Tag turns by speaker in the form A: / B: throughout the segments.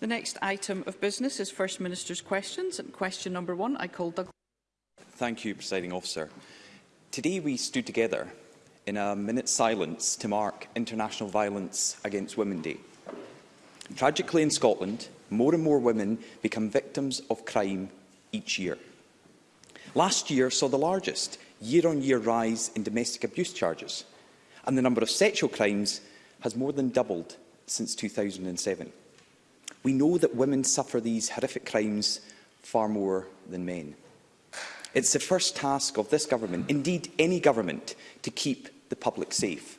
A: The next item of business is First Minister's questions. And question number one, I call Doug.
B: Thank you, Presiding Officer. Today we stood together in a minute's silence to mark International Violence Against Women Day. Tragically in Scotland, more and more women become victims of crime each year. Last year saw the largest year-on-year -year rise in domestic abuse charges, and the number of sexual crimes has more than doubled since 2007. We know that women suffer these horrific crimes far more than men. It's the first task of this government, indeed any government, to keep the public safe.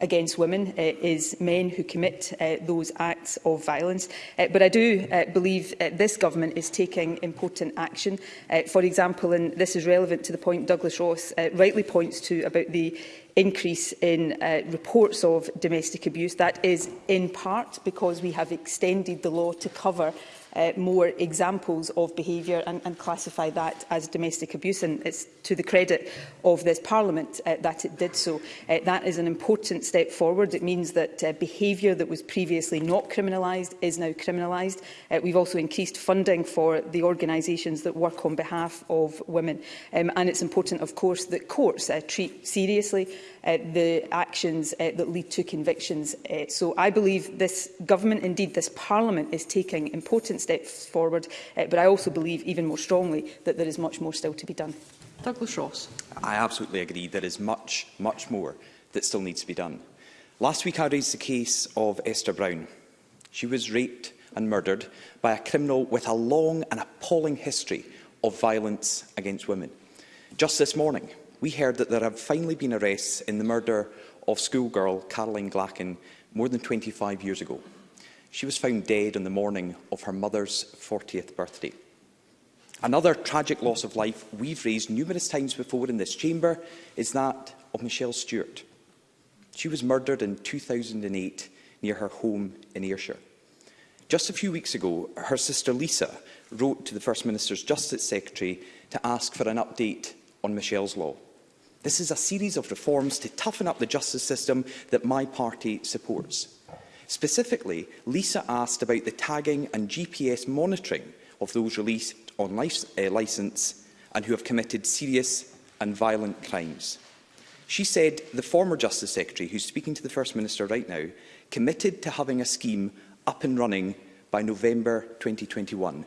C: against women uh, is men who commit uh, those acts of violence. Uh, but I do uh, believe uh, this government is taking important action. Uh, for example, and this is relevant to the point Douglas Ross uh, rightly points to about the increase in uh, reports of domestic abuse. That is in part because we have extended the law to cover uh, more examples of behaviour and, and classify that as domestic abuse. And it's to the credit of this Parliament uh, that it did so. Uh, that is an important step forward. It means that uh, behaviour that was previously not criminalised is now criminalised. Uh, we've also increased funding for the organisations that work on behalf of women. Um, and it's important, of course, that courts uh, treat seriously uh, the actions uh, that lead to convictions. Uh, so I believe this government, indeed this parliament, is taking important steps forward, uh, but I also believe even more strongly that there is much more still to be done.
A: Douglas Ross.
B: I absolutely agree. There is much, much more that still needs to be done. Last week I raised the case of Esther Brown. She was raped and murdered by a criminal with a long and appalling history of violence against women. Just this morning, we heard that there have finally been arrests in the murder of schoolgirl Caroline Glacken more than 25 years ago. She was found dead on the morning of her mother's 40th birthday. Another tragic loss of life we've raised numerous times before in this chamber is that of Michelle Stewart. She was murdered in 2008 near her home in Ayrshire. Just a few weeks ago, her sister Lisa wrote to the First Minister's Justice Secretary to ask for an update on Michelle's law. This is a series of reforms to toughen up the justice system that my party supports. Specifically, Lisa asked about the tagging and GPS monitoring of those released on life, uh, eh, licence and who have committed serious and violent crimes. She said the former Justice Secretary, who's speaking to the First Minister right now, committed to having a scheme up and running by November 2021.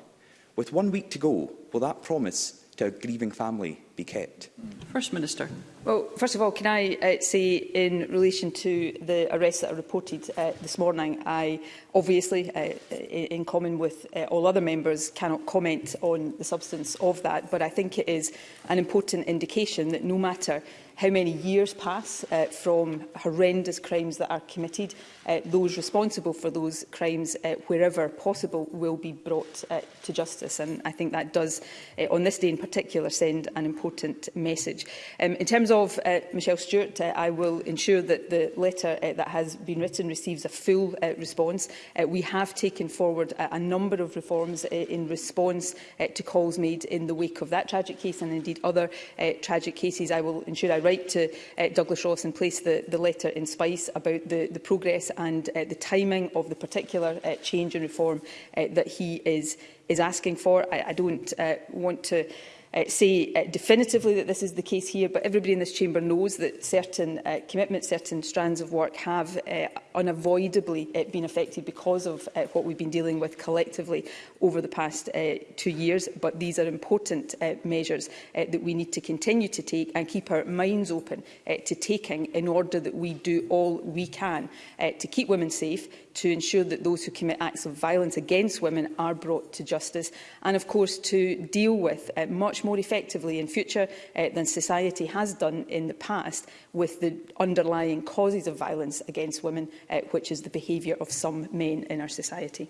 B: With one week to go, will that promise to a grieving family be kept?
A: First Minister.
C: Well, first of all, can I uh, say in relation to the arrests that are reported uh, this morning, I obviously, uh, uh in common with uh, all other members, cannot comment on the substance of that, but I think it is an important indication that no matter how many years pass uh, from horrendous crimes that are committed uh, those responsible for those crimes, uh, wherever possible, will be brought uh, to justice. And I think that does, uh, on this day in particular, send an important message. Um, in terms of uh, Michelle Stewart, uh, I will ensure that the letter uh, that has been written receives a full uh, response. Uh, we have taken forward a, a number of reforms uh, in response uh, to calls made in the wake of that tragic case and indeed other uh, tragic cases. I will ensure I write to uh, Douglas Ross and place the, the letter in Spice about the, the progress and uh, the timing of the particular uh, change and reform uh, that he is, is asking for. I, I don't uh, want to uh, say uh, definitively that this is the case here, but everybody in this chamber knows that certain uh, commitments, certain strands of work have uh, unavoidably uh, been affected because of uh, what we've been dealing with collectively over the past uh, two years. But these are important uh, measures uh, that we need to continue to take and keep our minds open uh, to taking in order that we do all we can uh, to keep women safe, to ensure that those who commit acts of violence against women are brought to justice and, of course, to deal with uh, much more effectively in future uh, than society has done in the past with the underlying causes of violence against women, uh, which is the behaviour of some men in our society.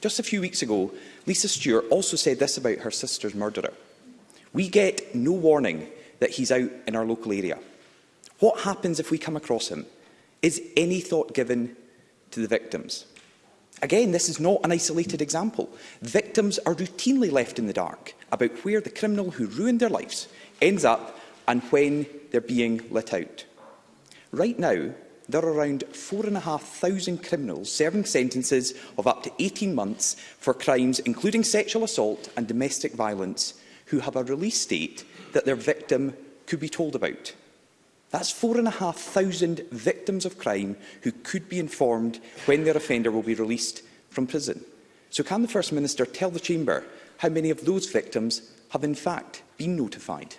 B: Just a few weeks ago, Lisa Stewart also said this about her sister's murderer. We get no warning that he's out in our local area. What happens if we come across him? Is any thought given to the victims? Again, this is not an isolated example. Victims are routinely left in the dark about where the criminal who ruined their lives ends up and when they're being let out. Right now, there are around 4,500 criminals serving sentences of up to 18 months for crimes including sexual assault and domestic violence who have a release date that their victim could be told about. That's 4,500 victims of crime who could be informed when their offender will be released from prison. So can the First Minister tell the Chamber how many of those victims have in fact been notified?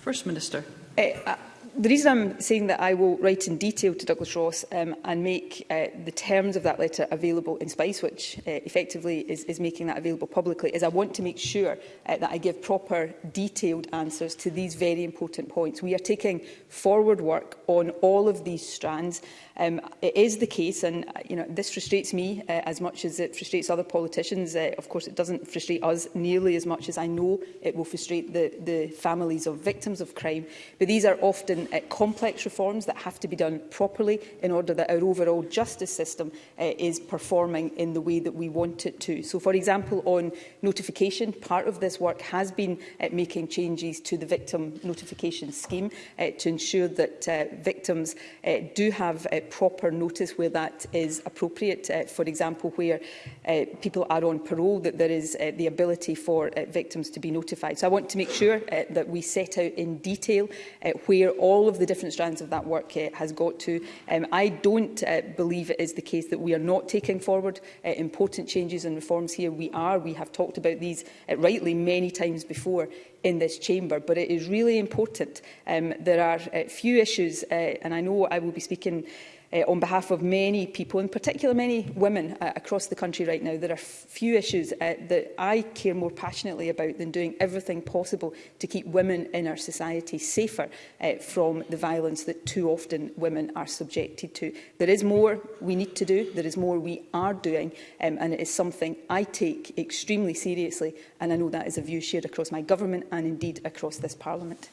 A: First Minister.
C: Eh, uh, the reason I'm saying that I will write in detail to Douglas Ross um, and make uh, the terms of that letter available in Spice, which uh, effectively is, is making that available publicly, is I want to make sure uh, that I give proper detailed answers to these very important points. We are taking forward work on all of these strands Um, it is the case, and uh, you know, this frustrates me uh, as much as it frustrates other politicians. Uh, of course, it doesn't frustrate us nearly as much as I know it will frustrate the, the families of victims of crime. But these are often uh, complex reforms that have to be done properly in order that our overall justice system uh, is performing in the way that we want it to. So, for example, on notification, part of this work has been uh, making changes to the victim notification scheme uh, to ensure that uh, victims uh, do have uh, proper notice where that is appropriate. Uh, for example, where uh, people are on parole, that there is uh, the ability for uh, victims to be notified. So I want to make sure uh, that we set out in detail uh, where all of the different strands of that work uh, has got to. Um, I don't uh, believe it is the case that we are not taking forward uh, important changes and reforms here. We are. We have talked about these uh, rightly many times before in this chamber, but it is really important. Um, there are uh, few issues, uh, and I know I will be speaking uh, on behalf of many people, in particular many women uh, across the country right now. There are few issues uh, that I care more passionately about than doing everything possible to keep women in our society safer uh, from the violence that too often women are subjected to. There is more we need to do, there is more we are doing, um, and it is something I take extremely seriously, and I know that is a view shared across my government and indeed across this parliament.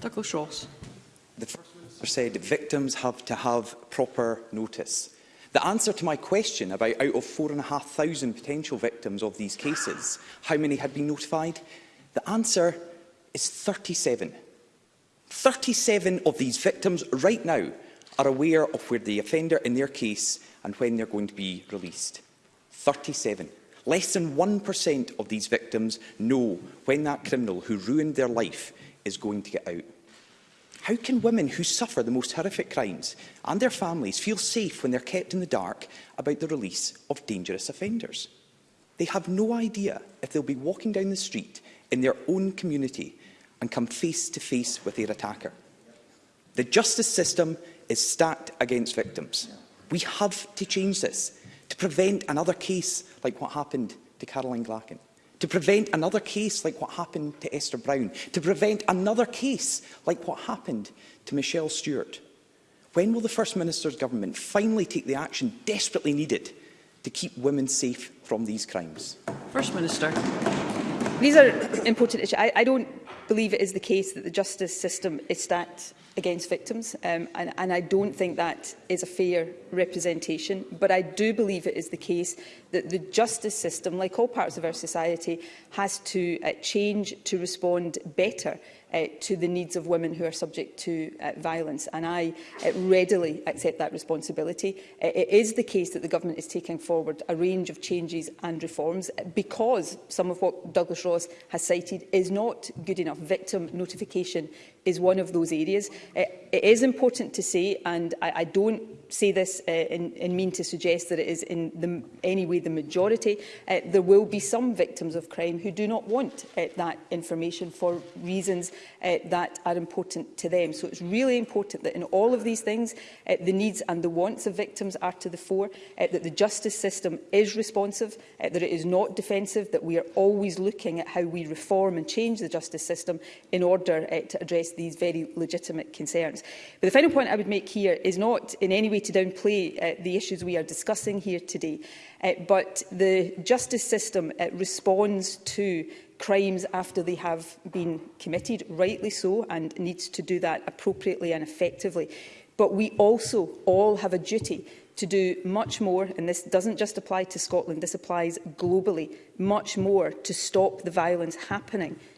A: Douglas Ross.
B: The first said victims have to have proper notice. The answer to my question about out of 4,500 potential victims of these cases, how many had been notified? The answer is 37. 37 of these victims right now are aware of where the offender in their case and when they're going to be released. 37. Less than 1% of these victims know when that criminal who ruined their life is going to get out. How can women who suffer the most horrific crimes and their families feel safe when they're kept in the dark about the release of dangerous offenders? They have no idea if they'll be walking down the street in their own community and come face to face with their attacker. The justice system is stacked against victims. We have to change this to prevent another case like what happened to Caroline Glacken to prevent another case like what happened to Esther Brown, to prevent another case like what happened to Michelle Stewart. When will the First Minister's government finally take the action desperately needed to keep women safe from these crimes?
A: First Minister.
C: These are important issues. I, I don't believe it is the case that the justice system is stacked against victims, um, and, and I don't think that is a fair representation. But I do believe it is the case that the justice system, like all parts of our society, has to uh, change to respond better uh, to the needs of women who are subject to uh, violence. And I uh, readily accept that responsibility. Uh, it is the case that the government is taking forward a range of changes and reforms because some of what Douglas Ross has cited is not good enough. Victim notification is one of those areas. Uh, it is important to say, and I, I don't say this uh, in, in mean to suggest that it is in the, any way the majority. Uh, there will be some victims of crime who do not want uh, that information for reasons uh, that are important to them. So it's really important that in all of these things, uh, the needs and the wants of victims are to the fore, uh, that the justice system is responsive, uh, that it is not defensive, that we are always looking at how we reform and change the justice system in order uh, to address these very legitimate concerns. But the final point I would make here is not in any way way to downplay uh, the issues we are discussing here today, uh, but the justice system uh, responds to crimes after they have been committed, rightly so, and needs to do that appropriately and effectively. But we also all have a duty to do much more, and this doesn't just apply to Scotland, this applies globally, much more to stop the violence happening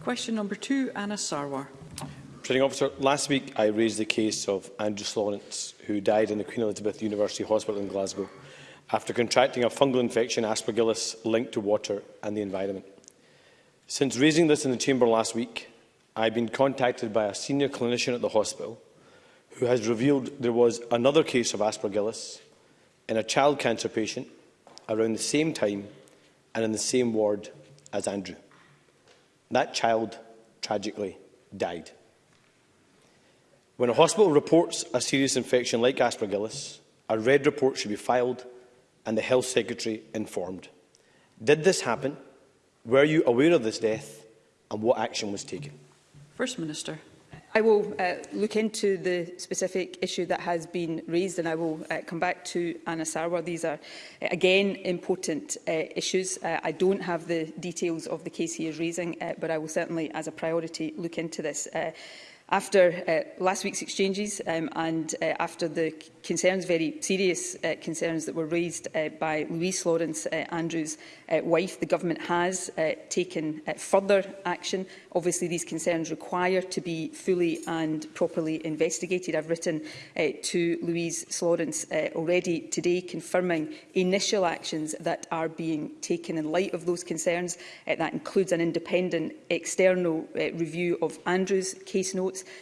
A: Question number two, Anna Sarwar.
D: Presiding officer, last week I raised the case of Andrew Lawrence, who died in the Queen Elizabeth University Hospital in Glasgow after contracting a fungal infection aspergillus linked to water and the environment. Since raising this in the chamber last week, I've been contacted by a senior clinician at the hospital who has revealed there was another case of aspergillus in a child cancer patient around the same time and in the same ward as Andrew. That child tragically died. When a hospital reports a serious infection like aspergillus, a red report should be filed and the Health Secretary informed. Did this happen? Were you aware of this death? And what action was taken?
A: First Minister.
C: I will uh, look into the specific issue that has been raised and I will uh, come back to Anna Sarwar. These are, uh, again, important uh, issues. Uh, I don't have the details of the case he is raising, uh, but I will certainly, as a priority, look into this. Uh, After uh, last week's exchanges um, and uh, after the concerns, very serious uh, concerns that were raised uh, by Louise Lawrence uh, Andrews' uh, wife, the government has uh, taken uh, further action. Obviously, these concerns require to be fully and properly investigated. I've written uh, to Louise Lawrence uh, already today confirming initial actions that are being taken in light of those concerns. Uh, that includes an independent external uh, review of Andrews' case notes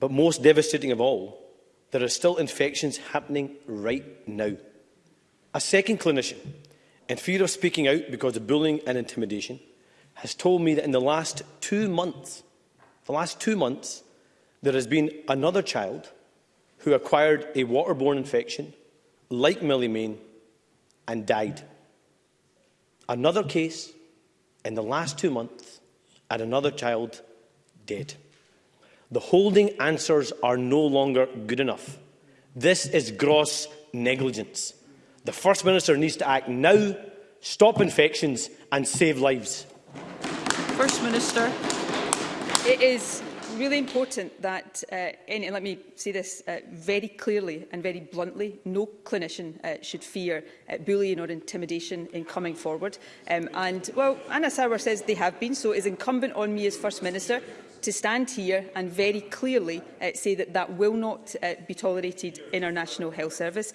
C: But
D: most devastating of all, there are still infections happening right now. A second clinician in fear of speaking out because of bullying and intimidation, has told me that in the last two months, the last two months, there has been another child who acquired a waterborne infection, like Millie Main, and died. Another case in the last two months, and another child dead. The holding answers are no longer good enough. This is gross negligence. The First Minister needs to act now, stop infections and save lives.
A: First Minister.
C: It is really important that, uh, and, and let me say this uh, very clearly and very bluntly, no clinician uh, should fear uh, bullying or intimidation in coming forward. Um, and, well, Anna Sauer says they have been, so it is incumbent on me as First Minister to stand here and very clearly uh, say that that will not uh, be tolerated in our National Health Service.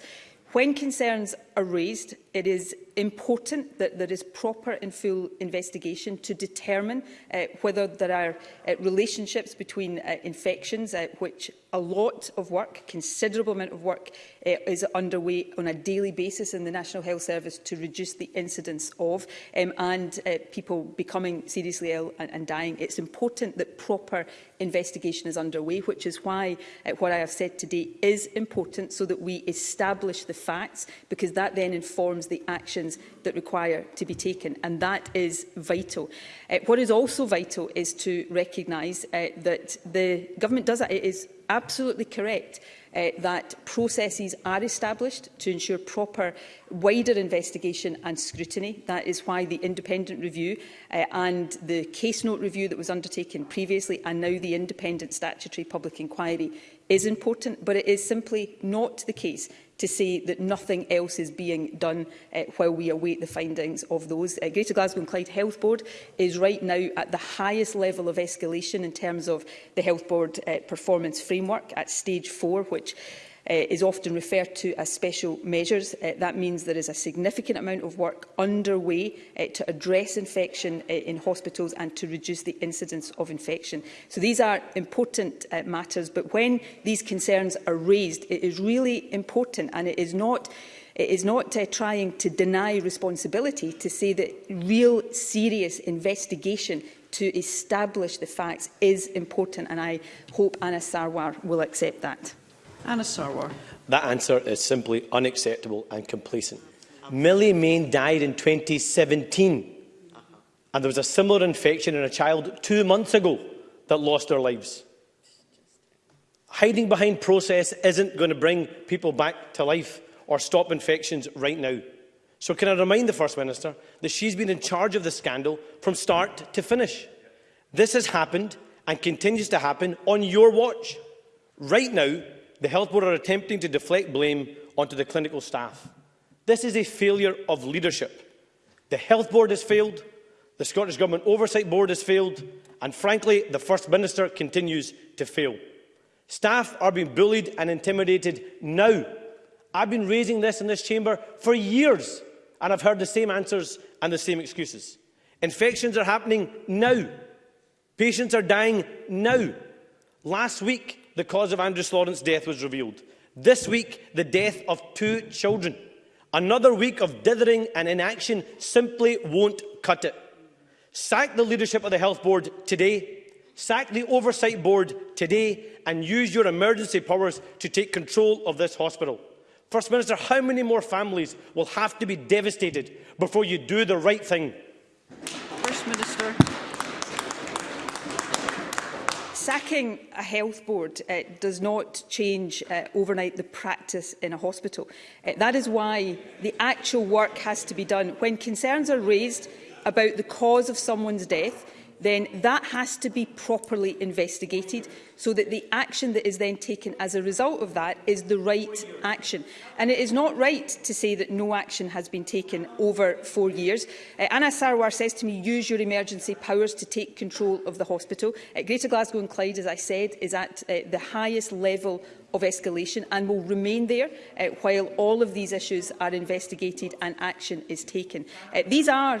C: When concerns are raised, it is important that there is proper and full investigation to determine uh, whether there are uh, relationships between uh, infections, uh, which a lot of work, considerable amount of work, uh, is underway on a daily basis in the National Health Service to reduce the incidence of um, and uh, people becoming seriously ill and, and dying. It's important that proper investigation is underway, which is why uh, what I have said today is important so that we establish the facts, because that that then informs the actions that require to be taken, and that is vital. Uh, what is also vital is to recognise uh, that the government does that. It is absolutely correct uh, that processes are established to ensure proper wider investigation and scrutiny. That is why the independent review uh, and the case note review that was undertaken previously and now the independent statutory public inquiry is important, but it is simply not the case to say that nothing else is being done uh, while we await the findings of those. Uh, Greater Glasgow and Clyde Health Board is right now at the highest level of escalation in terms of the Health Board uh, performance framework at stage four, which Eh, is often referred to as special measures. Eh, that means there is a significant amount of work underway eh, to address infection in hospitals and to reduce the incidence of infection. So these are important matters, but when these concerns are raised, it is really important and it is not It is not uh, trying to deny responsibility to say that real serious investigation to establish the facts is important and I hope Anna Sarwar will accept that.
A: Anna Sarwar.
D: That answer is simply unacceptable and complacent. Millie Main died in 2017 and there was a similar infection in a child two months ago that lost their lives. Hiding behind process isn't going to bring people back to life or stop infections right now. So can I remind the First Minister that she's been in charge of the scandal from start to finish. This has happened and continues to happen on your watch. Right now, The Health Board are attempting to deflect blame onto the clinical staff. This is a failure of leadership. The Health Board has failed, the Scottish Government Oversight Board has failed, and frankly, the First Minister continues to fail. Staff are being bullied and intimidated now. I've been raising this in this chamber for years, and I've heard the same answers and the same excuses. Infections are happening now. Patients are dying now. Last week, the cause of Andrew Lawrence's death was revealed. This week, the death of two children. Another week of dithering and inaction simply won't cut it. Sack the leadership of the health board today. Sack the oversight board today and use your emergency powers to take control of this hospital. First Minister, how many more families will have to be devastated before you do the right thing?
A: First Minister
C: sacking a health board uh, does not change uh, overnight the practice in a hospital. Uh, that is why the actual work has to be done. When concerns are raised about the cause of someone's death, then that has to be properly investigated so that the action that is then taken as a result of that is the right action. And it is not right to say that no action has been taken over four years. Uh, Anna Sarwar says to me, use your emergency powers to take control of the hospital. Uh, Greater Glasgow and Clyde, as I said, is at uh, the highest level of escalation and will remain there uh, while all of these issues are investigated and action is taken. Uh, these are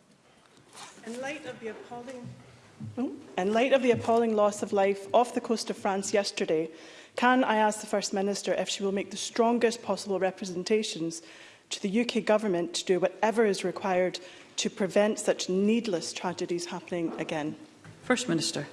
E: In light of the appalling In light of the appalling loss of life off the coast of France yesterday, can I ask the First Minister if she will make the strongest possible representations to the UK Government to do whatever is required to prevent such needless tragedies happening again?
A: First Minister.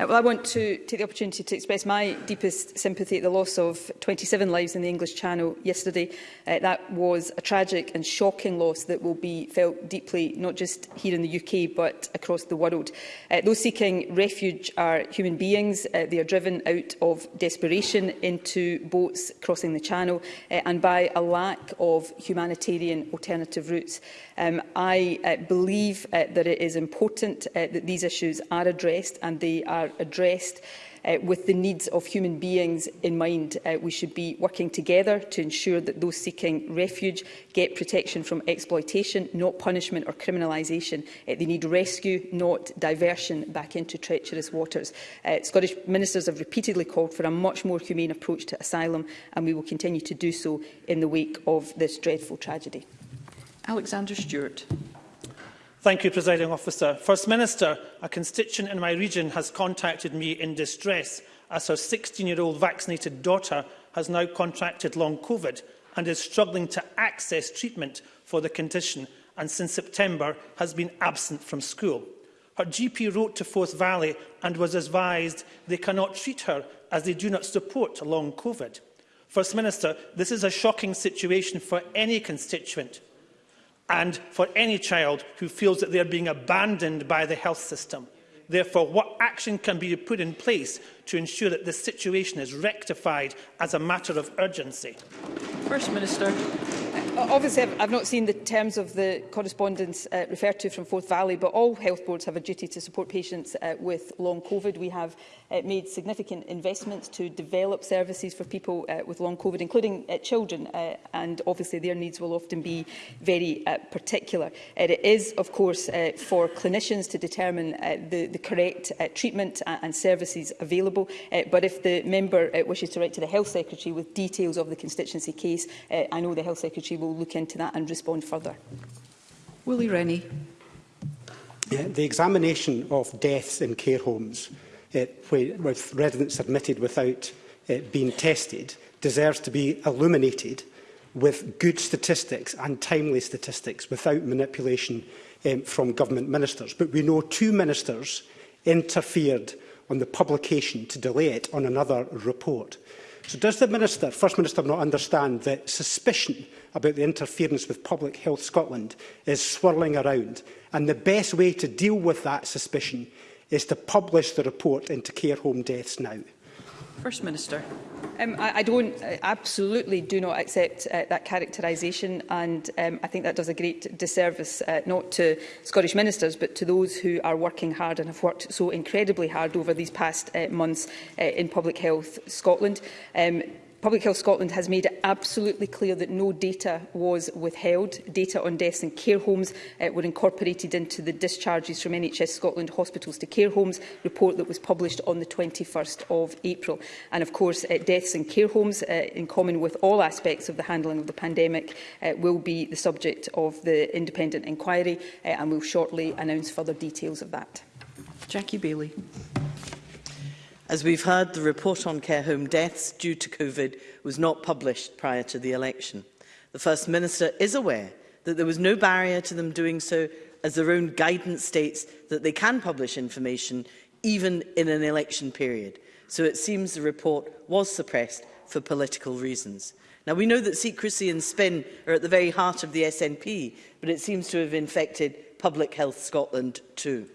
C: Uh, well, I want to take the opportunity to express my deepest sympathy at the loss of 27 lives in the English Channel yesterday. Uh, that was a tragic and shocking loss that will be felt deeply, not just here in the UK, but across the world. Uh, those seeking refuge are human beings. Uh, they are driven out of desperation into boats crossing the Channel uh, and by a lack of humanitarian alternative routes. Um, I uh, believe uh, that it is important uh, that these issues are addressed addressed and they are addressed uh, with the needs of human beings in mind. Uh, we should be working together to ensure that those seeking refuge get protection from exploitation, not punishment or criminalisation. Uh, they need rescue, not diversion back into treacherous waters. Uh, Scottish ministers have repeatedly called for a much more humane approach to asylum, and we will continue to do so in the wake of this dreadful tragedy.
A: Alexander Stewart.
F: Thank you, Presiding Officer. First Minister, a constituent in my region has contacted me in distress as her 16-year-old vaccinated daughter has now contracted long COVID and is struggling to access treatment for the condition and since September has been absent from school. Her GP wrote to Forth Valley and was advised they cannot treat her as they do not support long COVID. First Minister, this is a shocking situation for any constituent and for any child who feels that they are being abandoned by the health system. Therefore, what action can be put in place to ensure that this situation is rectified as a matter of urgency?
A: First Minister.
C: Obviously, I've not seen the terms of the correspondence uh, referred to from Forth Valley, but all health boards have a duty to support patients uh, with long COVID. We have uh, made significant investments to develop services for people uh, with long COVID, including uh, children, uh, and obviously their needs will often be very uh, particular. Uh, it is, of course, uh, for clinicians to determine uh, the, the correct uh, treatment uh, and services available, uh, but if the member uh, wishes to write to the Health Secretary with details of the constituency case, uh, I know the Health Secretary will look into that and respond further.
A: Willie Rennie.
G: Yeah, the examination of deaths in care homes uh, with residents admitted without uh, being tested deserves to be illuminated with good statistics and timely statistics without manipulation um, from government ministers. But we know two ministers interfered on the publication to delay it on another report. So does the Minister, First Minister not understand that suspicion about the interference with Public Health Scotland is swirling around and the best way to deal with that suspicion is to publish the report into care home deaths now?
A: First Minister.
C: Um, I, I don't, I absolutely do not accept uh, that characterisation and um, I think that does a great disservice uh, not to Scottish ministers but to those who are working hard and have worked so incredibly hard over these past uh, months uh, in Public Health Scotland. Um, Public Health Scotland has made it absolutely clear that no data was withheld. Data on deaths in care homes uh, were incorporated into the discharges from NHS Scotland hospitals to care homes report that was published on the 21st of April. And of course, uh, deaths in care homes, uh, in common with all aspects of the handling of the pandemic, uh, will be the subject of the independent inquiry uh, and we'll shortly announce further details of that.
A: Jackie Bailey.
H: As we've heard, the report on care home deaths due to COVID was not published prior to the election. The First Minister is aware that there was no barrier to them doing so as their own guidance states that they can publish information even in an election period. So it seems the report was suppressed for political reasons. Now, we know that secrecy and spin are at the very heart of the SNP, but it seems to have infected Public Health Scotland too.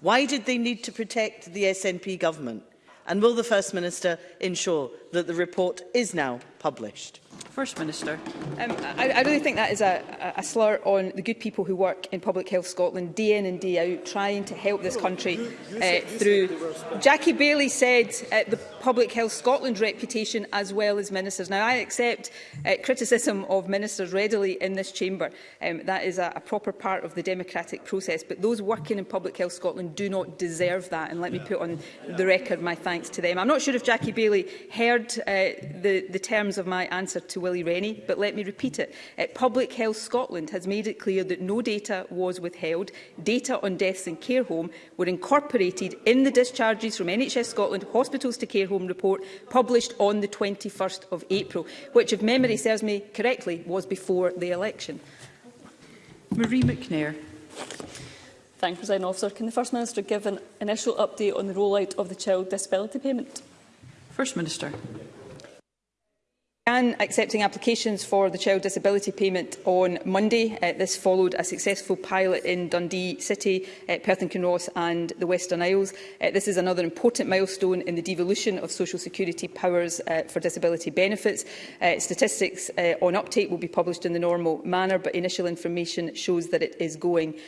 H: Why did they need to protect the SNP government? And will the First Minister ensure that the report is now published?
A: First Minister.
C: Um, I, I really think that is a, a slur on the good people who work in Public Health Scotland day in and day out trying to help this country you, you uh, said, uh, through... Jackie Bailey said uh, the Public Health Scotland reputation as well as ministers. Now, I accept uh, criticism of ministers readily in this chamber. Um, that is a, a proper part of the democratic process. But those working in Public Health Scotland do not deserve that. And let yeah. me put on yeah. the record my thanks to them. I'm not sure if Jackie Bailey heard uh, the, the term terms of my answer to Willie Rennie, but let me repeat it. At uh, Public Health Scotland has made it clear that no data was withheld. Data on deaths in care home were incorporated in the discharges from NHS Scotland Hospitals to Care Home report published on the 21st of April, which, if memory serves me correctly, was before the election.
A: Marie McNair.
I: Thank you, President Officer. Can the First Minister give an initial update on the rollout of the child disability payment?
A: First Minister
C: began accepting applications for the child disability payment on Monday. Uh, this followed a successful pilot in Dundee City, uh, Perth and Kinross and the Western Isles. Uh, this is another important milestone in the devolution of social security powers uh, for disability benefits. Uh, statistics uh, on uptake will be published in the normal manner, but initial information shows that it is going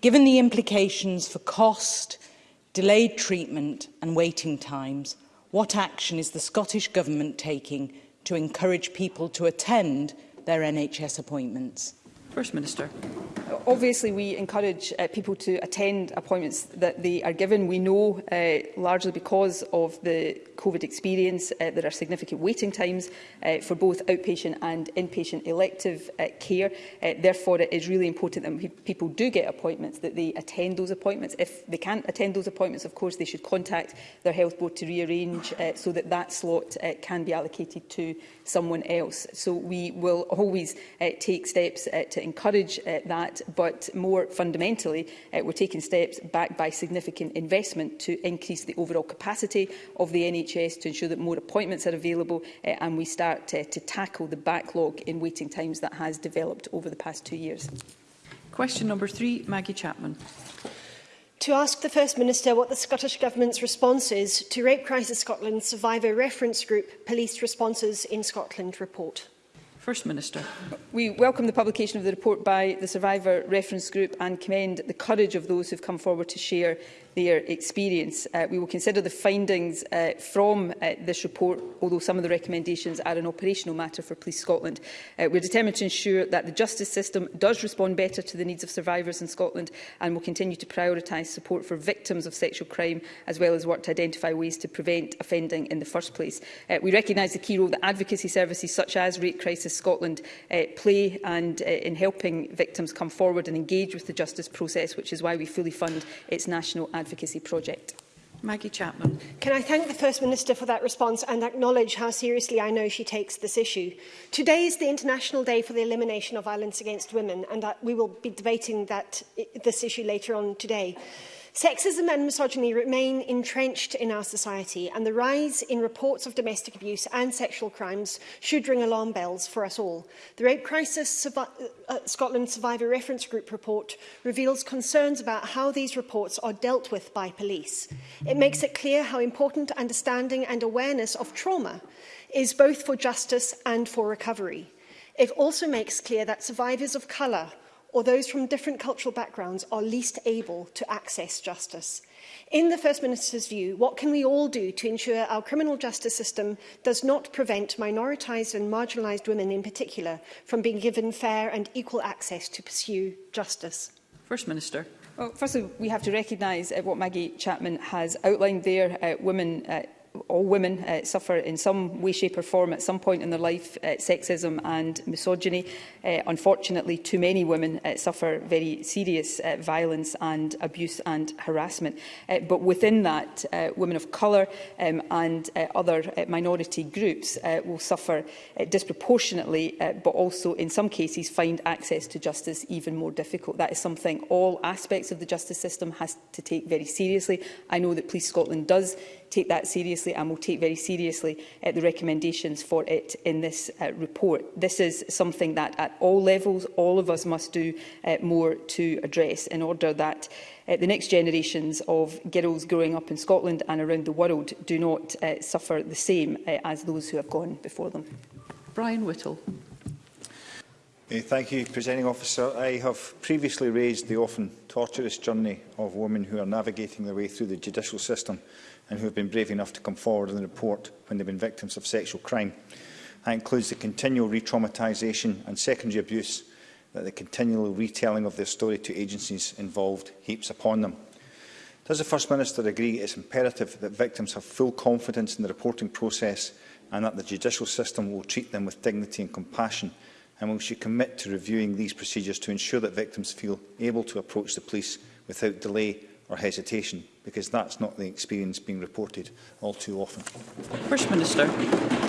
J: Given the implications for cost, delayed treatment and waiting times, what action is the Scottish Government taking to encourage people to attend their NHS appointments.
A: First Minister.
C: Obviously, we encourage uh, people to attend appointments that they are given. We know, uh, largely because of the COVID experience, uh, there are significant waiting times uh, for both outpatient and inpatient elective uh, care. Uh, therefore, it is really important that people do get appointments, that they attend those appointments. If they can't attend those appointments, of course, they should contact their health board to rearrange uh, so that that slot uh, can be allocated to someone else. So we will always uh, take steps uh, to encourage uh, that, but more fundamentally, uh, we're taking steps backed by significant investment to increase the overall capacity of the NHS to ensure that more appointments are available uh, and we start uh, to tackle the backlog in waiting times that has developed over the past two years.
A: Question number three, Maggie Chapman.
K: To ask the First Minister what the Scottish Government's response is to Rape Crisis Scotland's Survivor Reference Group Police Responses in Scotland report.
A: First Minister.
C: We welcome the publication of the report by the Survivor Reference Group and commend the courage of those who have come forward to share their experience. Uh, we will consider the findings uh, from uh, this report, although some of the recommendations are an operational matter for Police Scotland. Uh, we are determined to ensure that the justice system does respond better to the needs of survivors in Scotland and will continue to prioritise support for victims of sexual crime as well as work to identify ways to prevent offending in the first place. Uh, we recognise the key role that advocacy services such as Rape Crisis Scotland uh, play and uh, in helping victims come forward and engage with the justice process, which is why we fully fund its national advocacy project.
A: Maggie Chapman.
K: Can I thank the First Minister for that response and acknowledge how seriously I know she takes this issue. Today is the International Day for the Elimination of Violence Against Women and we will be debating that, eh, this issue later on today. Sexism and misogyny remain entrenched in our society and the rise in reports of domestic abuse and sexual crimes should ring alarm bells for us all. The Rape Crisis Survi uh, uh, Scotland Survivor Reference Group report reveals concerns about how these reports are dealt with by police. It makes it clear how important understanding and awareness of trauma is both for justice and for recovery. It also makes clear that survivors of colour or those from different cultural backgrounds are least able to access justice. In the First Minister's view, what can we all do to ensure our criminal justice system does not prevent minoritised and marginalised women in particular from being given fair and equal access to pursue justice?
A: First Minister.
C: Well, firstly, we have to recognise uh, what Maggie Chapman has outlined there. Uh, women uh, all women uh, suffer in some way, shape or form at some point in their life uh, sexism and misogyny. Uh, unfortunately, too many women uh, suffer very serious uh, violence and abuse and harassment. Uh, but within that, uh, women of colour um, and uh, other uh, minority groups uh, will suffer uh, disproportionately, uh, but also in some cases find access to justice even more difficult. That is something all aspects of the justice system has to take very seriously. I know that Police Scotland does take that seriously and will take very seriously uh, the recommendations for it in this uh, report. This is something that at all levels all of us must do uh, more to address in order that uh, the next generations of girls growing up in Scotland and around the world do not uh, suffer the same uh, as those who have gone before them.
A: Brian Whittle.
L: Eh, thank you, Presenting Officer. I have previously raised the often torturous journey of women who are navigating their way through the judicial system and who have been brave enough to come forward and report when they've been victims of sexual crime. That includes the continual re-traumatisation and secondary abuse that the continual retelling of their story to agencies involved heaps upon them. Does the First Minister agree it is imperative that victims have full confidence in the reporting process and that the judicial system will treat them with dignity and compassion? And will she commit to reviewing these procedures to ensure that victims feel able to approach the police without delay or hesitation, because that's not the experience being reported all too often.
A: First Minister.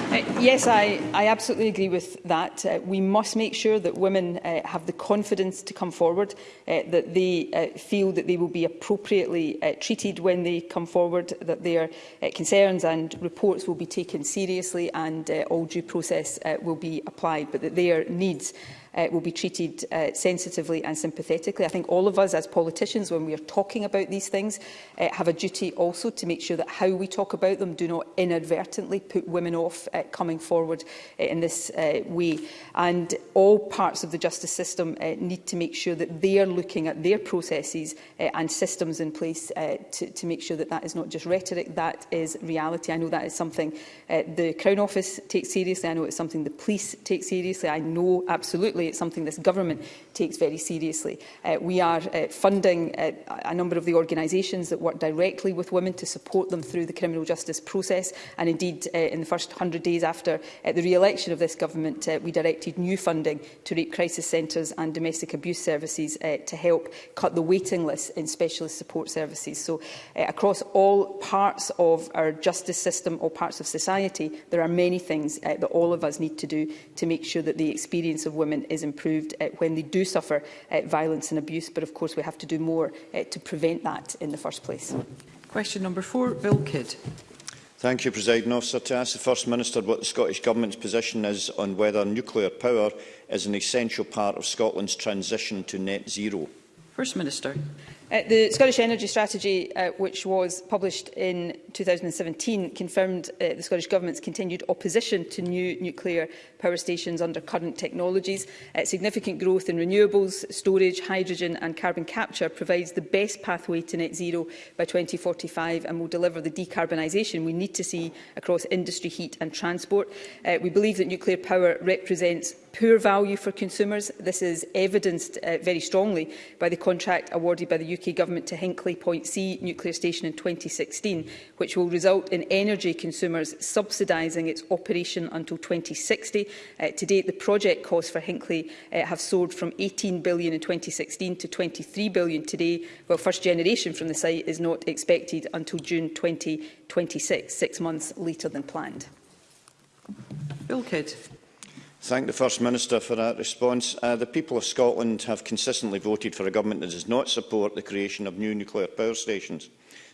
C: Uh, yes, I, I absolutely agree with that. Uh, we must make sure that women uh, have the confidence to come forward, uh, that they uh, feel that they will be appropriately uh, treated when they come forward, that their uh, concerns and reports will be taken seriously and uh, all due process uh, will be applied, but that their needs uh, will be treated uh, sensitively and sympathetically. I think all of us as politicians, when we are talking about these things, uh, have a duty also to make sure that how we talk about them do not inadvertently put women off uh, coming forward uh, in this uh, way. And all parts of the justice system uh, need to make sure that they are looking at their processes uh, and systems in place uh, to, to make sure that that is not just rhetoric, that is reality. I know that is something uh, the Crown Office takes seriously. I know it's something the police take seriously. I know absolutely it's something this government takes very seriously. Uh, we are uh, funding uh, a number of the organisations that work directly with women to support them through the criminal justice process. And indeed, uh, in the first 100 days after uh, the re-election of this government, uh, we directed new funding to rape crisis centres and domestic abuse services uh, to help cut the waiting list in specialist support services. So uh, across all parts of our justice system, all parts of society, there are many things uh, that all of us need to do to make sure that the experience of women is improved uh, when they do suffer uh, violence and abuse. But of course, we have to do more uh, to prevent that in the first place.
A: Question number four, Bill Kidd.
M: Thank you, President Officer. To ask the First Minister what the Scottish Government's position is on whether nuclear power is an essential part of Scotland's transition to net zero.
A: First Minister.
C: Uh, the Scottish Energy Strategy, uh, which was published in 2017, confirmed uh, the Scottish Government's continued opposition to new nuclear power stations under current technologies. Uh, significant growth in renewables, storage, hydrogen and carbon capture provides the best pathway to net zero by 2045 and will deliver the decarbonisation we need to see across industry, heat and transport. Uh, we believe that nuclear power represents poor value for consumers. This is evidenced uh, very strongly by the contract awarded by the UK Government to Hinkley Point C nuclear station in 2016, which will result in energy consumers subsidising its operation until 2060. Uh, to date, the project costs for Hinkley uh, have soared from £18 billion in 2016 to £23 billion today, while first generation from the site is not expected until June 2026, six months later than planned.
A: Bill Kidd.
M: Thank the First Minister for that response. Uh, the people of Scotland have consistently voted for a government that does not support the creation of new nuclear power stations.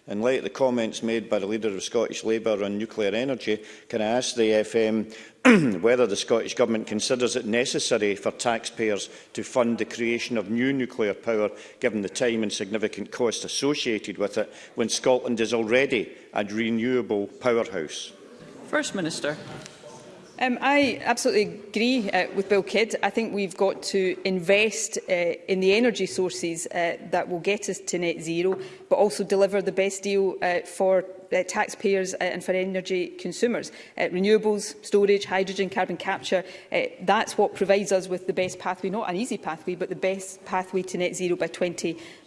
M: In light of the comments made by the Leader of Scottish Labour on nuclear energy, can I ask the FM whether the Scottish Government considers it necessary for taxpayers to fund the creation of new nuclear power, given the time and significant cost associated with it, when Scotland is already a renewable powerhouse?
A: First Minister.
C: Um, I absolutely agree uh, with Bill Kidd. I think we've got to invest uh, in the energy sources uh, that will get us to net zero, but also deliver the best deal uh, for uh, taxpayers uh, and for energy consumers. Uh, renewables, storage, hydrogen, carbon capture, uh, that's what provides us with the best pathway, not an easy pathway, but the best pathway to net zero by 2045.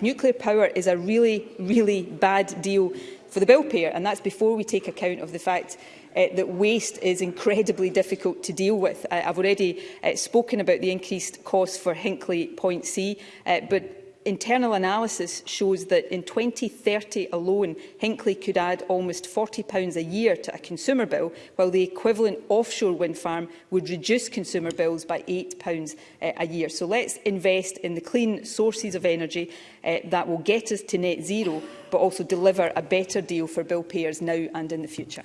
C: Nuclear power is a really, really bad deal for the bill payer, and that's before we take account of the fact uh, that waste is incredibly difficult to deal with. Uh, I've already uh, spoken about the increased cost for Hinkley Point C, uh, but internal analysis shows that in 2030 alone, Hinkley could add almost £40 a year to a consumer bill, while the equivalent offshore wind farm would reduce consumer bills by £8 uh, a year. So let's invest in the clean sources of energy uh, that will get us to net zero, but also deliver a better deal for bill payers now and in the future.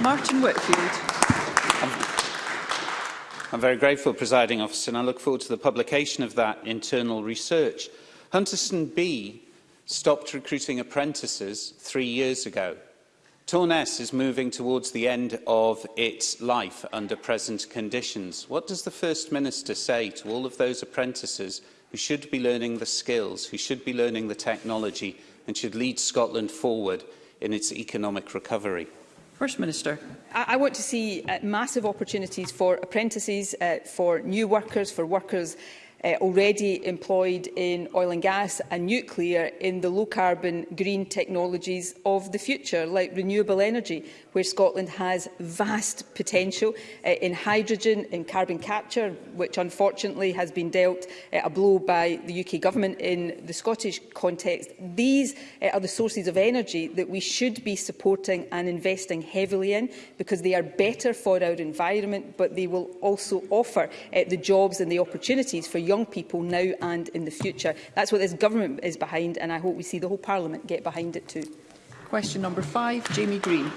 A: Martin Whitfield.
N: I'm, very grateful, presiding officer, and I look forward to the publication of that internal research. Hunterston B stopped recruiting apprentices three years ago. Torness is moving towards the end of its life under present conditions. What does the First Minister say to all of those apprentices who should be learning the skills, who should be learning the technology and should lead Scotland forward in its economic recovery?
A: First Minister.
C: I, I want to see uh, massive opportunities for apprentices, uh, for new workers, for workers uh, already employed in oil and gas and nuclear in the low-carbon green technologies of the future, like renewable energy, where Scotland has vast potential uh, in hydrogen, in carbon capture, which unfortunately has been dealt uh, a blow by the UK government in the Scottish context. These uh, are the sources of energy that we should be supporting and investing heavily in because they are better for our environment, but they will also offer uh, the jobs and the opportunities for young young people now and in the future. That's what this government is behind, and I hope we see the whole Parliament get behind it too.
A: Question number five, Jamie Green.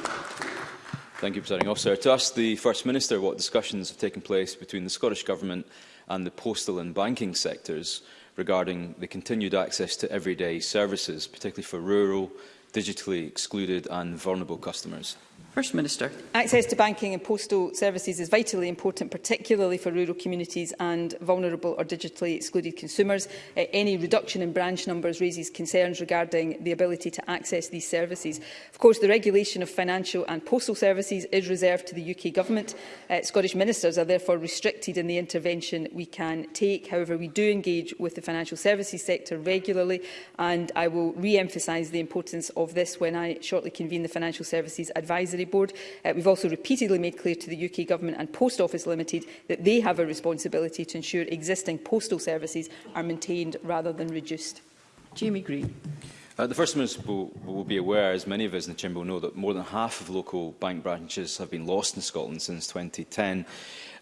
O: Thank you, Presiding Officer. To ask the First Minister what discussions have taken place between the Scottish Government and the postal and banking sectors regarding the continued access to everyday services, particularly for rural, digitally excluded and vulnerable customers.
A: First Minister.
C: Access to banking and postal services is vitally important, particularly for rural communities and vulnerable or digitally excluded consumers. Uh, any reduction in branch numbers raises concerns regarding the ability to access these services. Of course, the regulation of financial and postal services is reserved to the UK Government. Uh, Scottish ministers are therefore restricted in the intervention we can take. However, we do engage with the financial services sector regularly, and I will re-emphasise the importance of this when I shortly convene the Financial Services Advisory Advisory Board. Uh, we've also repeatedly made clear to the UK Government and Post Office Limited that they have a responsibility to ensure existing postal services are maintained rather than reduced.
A: Jamie Green.
O: Uh, the First Minister will, will be aware, as many of us in the Chamber will know, that more than half of local bank branches have been lost in Scotland since 2010.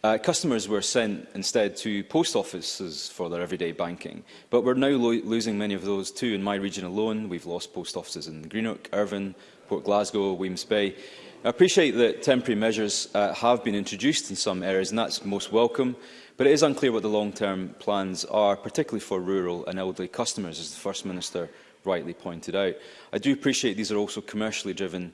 O: Uh, customers were sent instead to post offices for their everyday banking, but we're now lo losing many of those too. In my region alone, we've lost post offices in Greenock, Irvine, Port Glasgow, Weems Bay. I appreciate that temporary measures uh, have been introduced in some areas, and that's most welcome, but it is unclear what the long-term plans are, particularly for rural and elderly customers, as the First Minister rightly pointed out. I do appreciate these are also commercially driven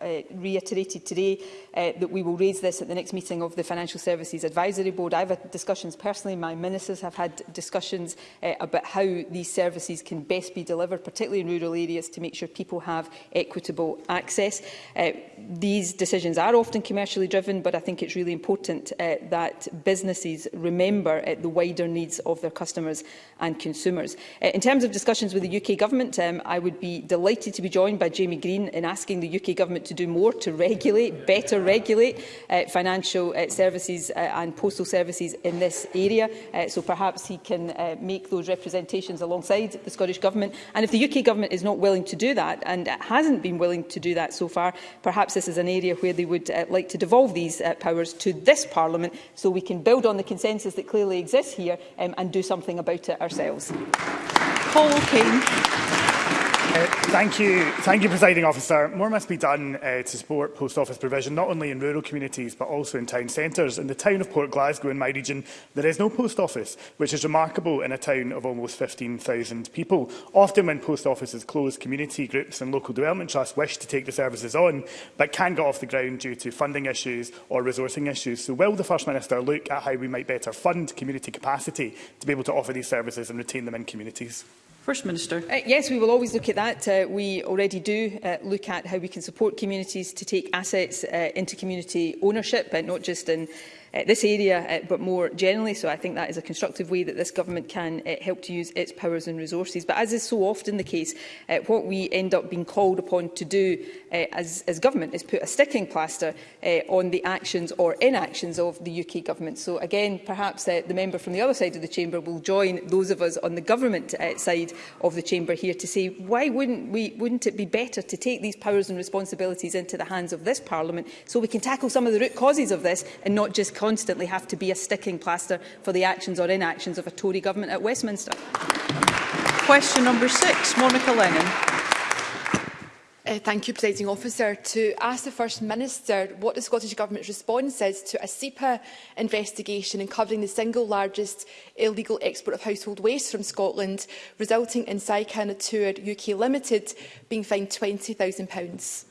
O: uh,
C: reiterated today uh, that we will raise this at the next meeting of the Financial Services Advisory Board. I've had discussions personally, my ministers have had discussions uh, about how these services can best be delivered, particularly in rural areas, to make sure people have equitable access. Uh, these decisions are often commercially driven, but I think it's really important uh, that businesses remember uh, the wider needs of their customers and consumers. Uh, in terms of discussions with the UK Government, um, I would be delighted to be joined by Jamie Green in asking the UK Government to do more to regulate, better regulate uh, financial uh, services uh, and postal services in this area. Uh, so perhaps he can uh, make those representations alongside the Scottish Government. And if the UK Government is not willing to do that and hasn't been willing to do that so far, perhaps this is an area where they would uh, like to devolve these uh, powers to this Parliament so we can build on the consensus that clearly exists here um, and do something about it ourselves.
A: Paul Kane.
P: Thank you, thank you, presiding officer. More must be done uh, to support post office provision, not only in rural communities but also in town centres. In the town of Port Glasgow, in my region, there is no post office, which is remarkable in a town of almost 15,000 people. Often, when post offices close, community groups and local development trusts wish to take the services on, but can get off the ground due to funding issues or resourcing issues. So, will the First Minister look at how we might better fund community capacity to be able to offer these services and retain them in communities?
A: First Minister.
C: Uh, yes, we will always look at that. Uh, we already do uh, look at how we can support communities to take assets uh, into community ownership, but not just in uh, this area, uh, but more generally. So I think that is a constructive way that this government can uh, help to use its powers and resources. But as is so often the case, uh, what we end up being called upon to do uh, as, as government is put a sticking plaster uh, on the actions or inactions of the UK government. So again, perhaps uh, the member from the other side of the chamber will join those of us on the government uh, side of the chamber here to say, why wouldn't, we, wouldn't it be better to take these powers and responsibilities into the hands of this parliament so we can tackle some of the root causes of this and not just constantly have to be a sticking plaster for the actions or inactions of a Tory government at Westminster.
A: Question number six, Monica Lennon.
Q: Uh, thank you, Presiding Officer. To ask the First Minister what the Scottish Government's response is to a SEPA investigation in covering the single largest illegal export of household waste from Scotland, resulting in Saicana Tour UK Limited being fined £20,000.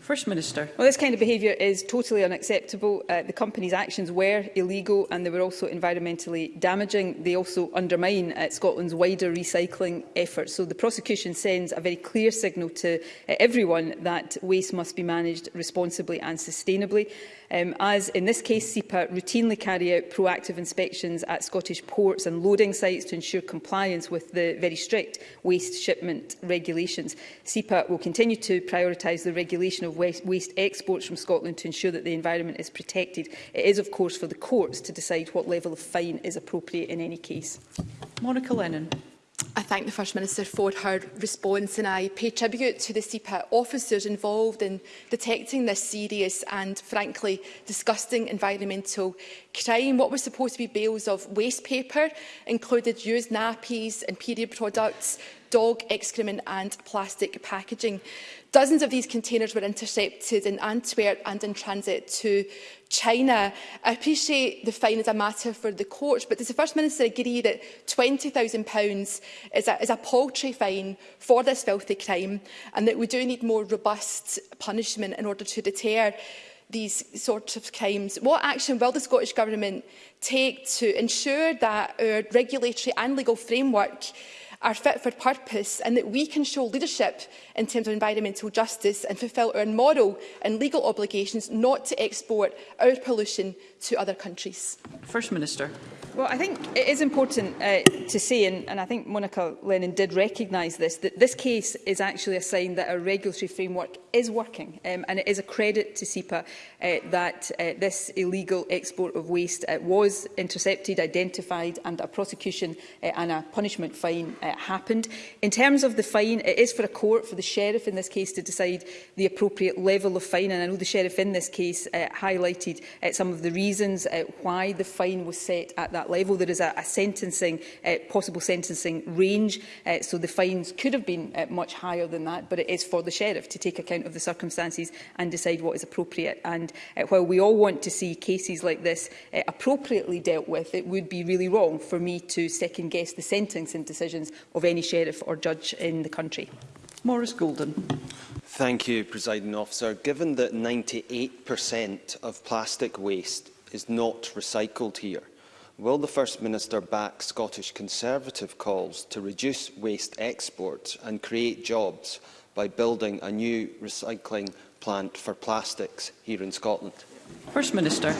A: First Minister.
C: Well, this kind of behaviour is totally unacceptable. Uh, the company's actions were illegal and they were also environmentally damaging. They also undermine uh, Scotland's wider recycling efforts. So the prosecution sends a very clear signal to uh, everyone that waste must be managed responsibly and sustainably um, as in this case SEPA routinely carry out proactive inspections at Scottish ports and loading sites to ensure compliance with the very strict waste shipment regulations. SEPA will continue to prioritise the regulation of waste, waste exports from Scotland to ensure that the environment is protected. It is of course for the courts to decide what level of fine is appropriate in any case.
A: Monica Lennon.
Q: I thank the First Minister for her response and I pay tribute to the CPAT officers involved in detecting this serious and, frankly, disgusting environmental crime. What were supposed to be bales of waste paper included used nappies and period products, dog excrement and plastic packaging. Dozens of these containers were intercepted in Antwerp and in transit to China. I appreciate the fine is a matter for the courts, but does the First Minister agree that £20,000 is is a paltry fine for this filthy crime and that we do need more robust punishment in order to deter these sorts of crimes. What action will the Scottish Government take to ensure that our regulatory and legal framework our fit for purpose and that we can show leadership in terms of environmental justice and fulfil our moral and legal obligations not to export our pollution to other countries.
A: First Minister.
C: Well, I think it is important uh, to say, and, and I think Monica Lennon did recognise this, that this case is actually a sign that our regulatory framework is working, um, and it is a credit to SEPA uh, that uh, this illegal export of waste uh, was intercepted, identified, and a prosecution uh, and a punishment fine uh, happened. In terms of the fine, it is for a court, for the sheriff in this case, to decide the appropriate level of fine, and I know the sheriff in this case uh, highlighted uh, some of the reasons reasons uh, why the fine was set at that level. There is a, a sentencing, uh, possible sentencing range, uh, so the fines could have been uh, much higher than that, but it is for the Sheriff to take account of the circumstances and decide what is appropriate. And uh, while we all want to see cases like this uh, appropriately dealt with, it would be really wrong for me to second-guess the sentencing decisions of any Sheriff or judge in the country.
A: Morris Golden.
R: Thank you, Presiding Officer. Given that 98% of plastic waste is not recycled here. Will the First Minister back Scottish Conservative calls to reduce waste exports and create jobs by building a new recycling plant for plastics here in Scotland?
A: First Minister.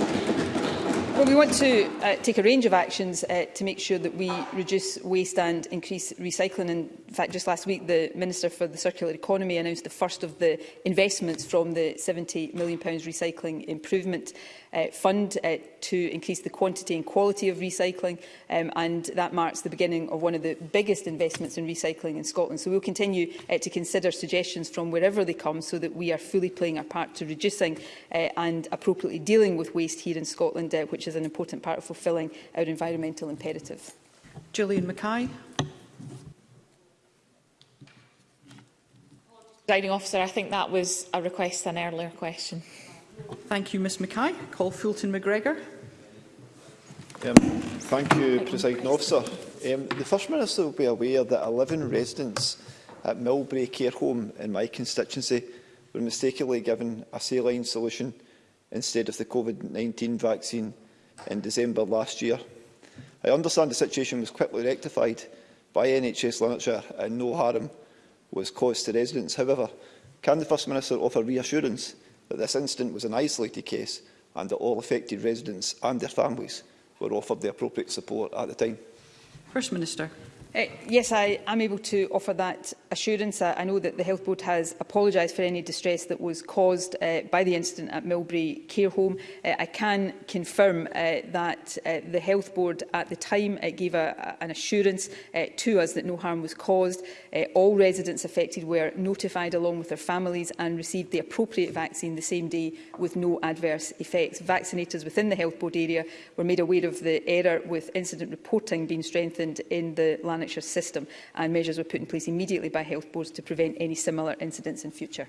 C: Well, we want to uh, take a range of actions uh, to make sure that we reduce waste and increase recycling and In fact, just last week, the Minister for the Circular Economy announced the first of the investments from the £70 million Recycling Improvement uh, Fund uh, to increase the quantity and quality of recycling, um, and that marks the beginning of one of the biggest investments in recycling in Scotland. So we will continue uh, to consider suggestions from wherever they come so that we are fully playing our part to reducing uh, and appropriately dealing with waste here in Scotland, uh, which is an important part of fulfilling our environmental imperative.
A: Julian Mackay.
S: Presiding officer, I think that was a request an earlier question.
A: Thank you, Ms Mackay. Call Fulton McGregor.
T: Um, thank you, Presiding Officer. Um, the First Minister will be aware that 11 residents at Millbrae Care Home in my constituency were mistakenly given a saline solution instead of the COVID-19 vaccine in December last year. I understand the situation was quickly rectified by NHS Lanarkshire and no harm was caused to residents. However, can the First Minister offer reassurance that this incident was an isolated case and that all affected residents and their families were offered the appropriate support at the time?
A: First Minister.
C: Uh, yes, I am able to offer that assurance. I, know that the Health Board has apologised for any distress that was caused uh, by the incident at Milbury Care Home. Uh, I can confirm uh, that uh, the Health Board at the time uh, gave a, an assurance uh, to us that no harm was caused. Uh, all residents affected were notified along with their families and received the appropriate vaccine the same day with no adverse effects. Vaccinators within the Health Board area were made aware of the error with incident reporting being strengthened in the land Lanarkshire system and measures were put in place immediately by health boards to prevent any similar incidents in future.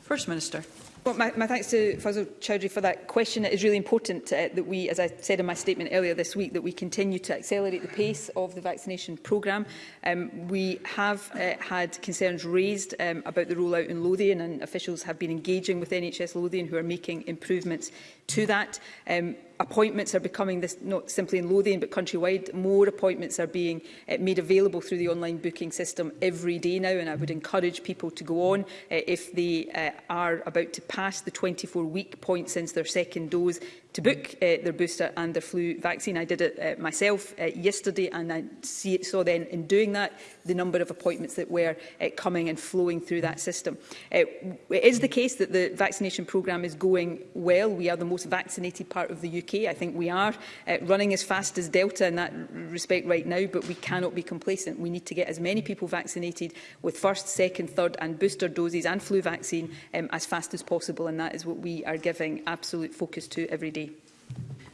U: First Minister.
C: Well, my, my thanks to Fazil Chowdhury for that question. It is really important uh, that we, as I said in my statement earlier this week, that we continue to accelerate the pace of the vaccination programme. Um, we have uh, had concerns raised um, about the rollout in Lothian and officials have been engaging with NHS Lothian who are making improvements to that. Um, appointments are becoming this, not simply in Lothian but countrywide, more appointments are being uh, made available through the online booking system every day now and I would encourage people to go on uh, if they uh, are about to pass the 24-week point since their second dose to book uh, their booster and their flu vaccine. I did it uh, myself uh, yesterday and I see, saw then in doing that the number of appointments that were uh, coming and flowing through that system. Uh, it is the case that the vaccination programme is going well. We are the most vaccinated part of the UK. I think we are uh, running as fast as Delta in that respect right now, but we cannot be complacent. We need to get as many people vaccinated with first, second, third and booster doses and flu vaccine um, as fast as possible and that is what we are giving absolute focus to every day.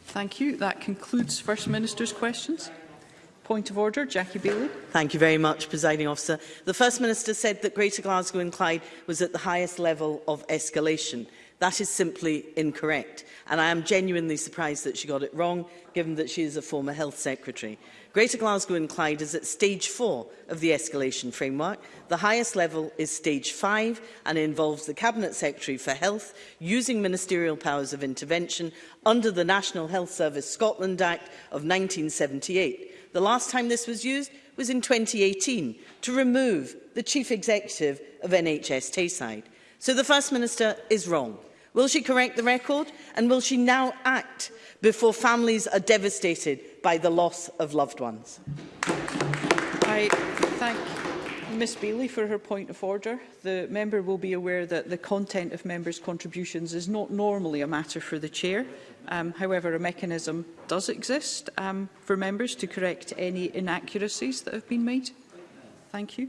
A: Thank you. That concludes First Minister's questions. Point of order, Jackie Bailey.
H: Thank you very much, Presiding Officer. The First Minister said that Greater Glasgow and Clyde was at the highest level of escalation. That is simply incorrect, and I am genuinely surprised that she got it wrong, given that she is a former Health Secretary. Greater Glasgow and Clyde is at stage four of the escalation framework. The highest level is stage five and involves the Cabinet Secretary for Health using ministerial powers of intervention under the National Health Service Scotland Act of 1978. The last time this was used was in 2018 to remove the Chief Executive of NHS Tayside. So the First Minister is wrong. Will she correct the record? And will she now act before families are devastated by the loss of loved ones?
A: I thank Ms Bailey for her point of order. The member will be aware that the content of members' contributions is not normally a matter for the chair. Um, however, a mechanism does exist um, for members to correct any inaccuracies that have been made. Thank you.